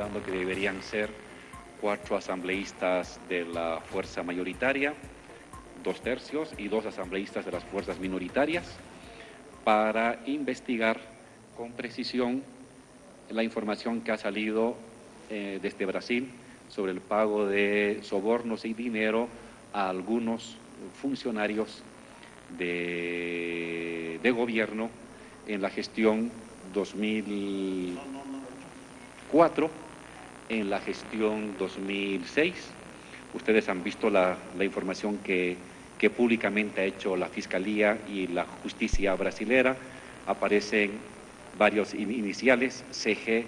dando que deberían ser cuatro asambleístas de la fuerza mayoritaria, dos tercios y dos asambleístas de las fuerzas minoritarias para investigar con precisión la información que ha salido eh, desde Brasil sobre el pago de sobornos y dinero a algunos funcionarios de, de gobierno en la gestión 2004, en la gestión 2006. Ustedes han visto la, información que, que, públicamente ha hecho la Fiscalía y la Justicia brasilera. Aparecen varios iniciales, CG,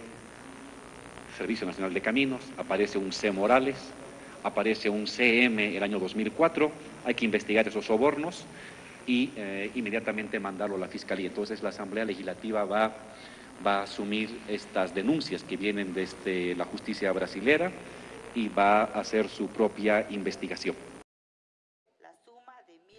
Servicio Nacional de Caminos, aparece un C. Morales, aparece un CM el año 2004, hay que investigar esos sobornos y eh, inmediatamente mandarlo a la Fiscalía. Entonces la Asamblea Legislativa va, va a asumir estas denuncias que vienen desde la justicia brasilera y va a hacer su propia investigación.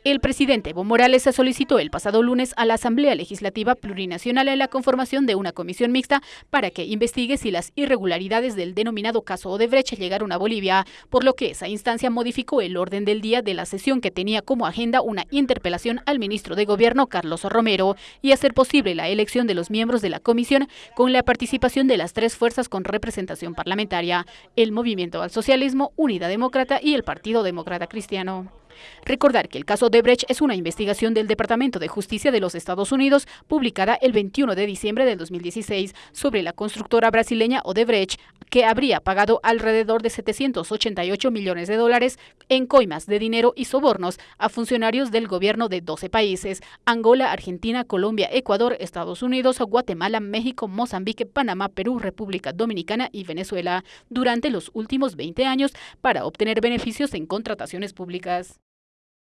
El presidente Evo Morales solicitó el pasado lunes a la Asamblea Legislativa Plurinacional la conformación de una comisión mixta para que investigue si las irregularidades del denominado caso Odebrecht llegaron a Bolivia, por lo que esa instancia modificó el orden del día de la sesión que tenía como agenda una interpelación al ministro de Gobierno Carlos Romero y hacer posible la elección de los miembros de la comisión con la participación de las tres fuerzas con representación parlamentaria, el Movimiento al Socialismo, Unidad Demócrata y el Partido Demócrata Cristiano. Recordar que el caso Debrecht es una investigación del Departamento de Justicia de los Estados Unidos publicada el 21 de diciembre del 2016 sobre la constructora brasileña Odebrecht, que habría pagado alrededor de 788 millones de dólares en coimas de dinero y sobornos a funcionarios del gobierno de 12 países, Angola, Argentina, Colombia, Ecuador, Estados Unidos, Guatemala, México, Mozambique, Panamá, Perú, República Dominicana y Venezuela, durante los últimos 20 años para obtener beneficios en contrataciones públicas.